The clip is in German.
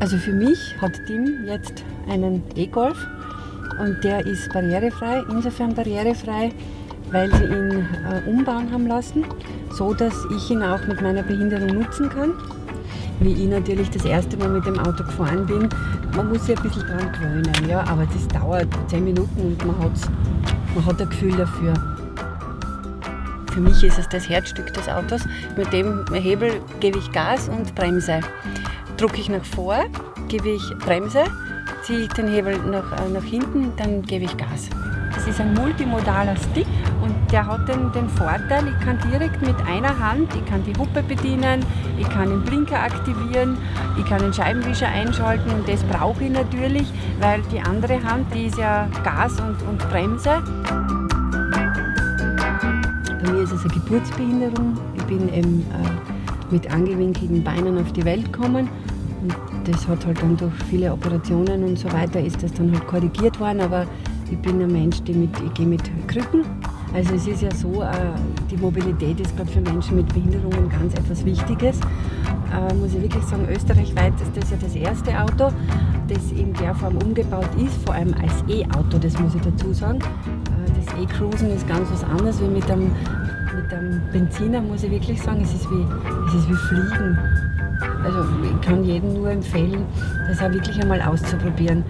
Also für mich hat Tim jetzt einen E-Golf und der ist barrierefrei, insofern barrierefrei, weil sie ihn äh, umbauen haben lassen, so dass ich ihn auch mit meiner Behinderung nutzen kann. Wie ich natürlich das erste Mal mit dem Auto gefahren bin, man muss sich ein bisschen dran gewöhnen, ja, aber das dauert 10 Minuten und man, hat's, man hat ein Gefühl dafür. Für mich ist es das Herzstück des Autos. Mit dem Hebel gebe ich Gas und Bremse. Drucke ich nach vor, gebe ich Bremse, ziehe ich den Hebel nach, äh, nach hinten, dann gebe ich Gas. Das ist ein multimodaler Stick und der hat den, den Vorteil, ich kann direkt mit einer Hand, ich kann die Huppe bedienen, ich kann den Blinker aktivieren, ich kann den Scheibenwischer einschalten und das brauche ich natürlich, weil die andere Hand, die ist ja Gas und, und Bremse. Bei mir ist es eine Geburtsbehinderung. Ich bin eben äh, mit angewinkelten Beinen auf die Welt gekommen und das hat halt dann durch viele Operationen und so weiter ist das dann halt korrigiert worden, aber ich bin ein Mensch, die mit, ich gehe mit Krücken. Also es ist ja so, äh, die Mobilität ist gerade für Menschen mit Behinderungen ganz etwas Wichtiges. Äh, muss ich wirklich sagen, österreichweit ist das ja das erste Auto, das in der Form umgebaut ist, vor allem als E-Auto, das muss ich dazu sagen. Äh, das E-Cruisen ist ganz was anderes wie mit einem, mit einem Benziner, muss ich wirklich sagen. Es ist wie, es ist wie Fliegen. Also ich kann jedem nur empfehlen, das auch wirklich einmal auszuprobieren.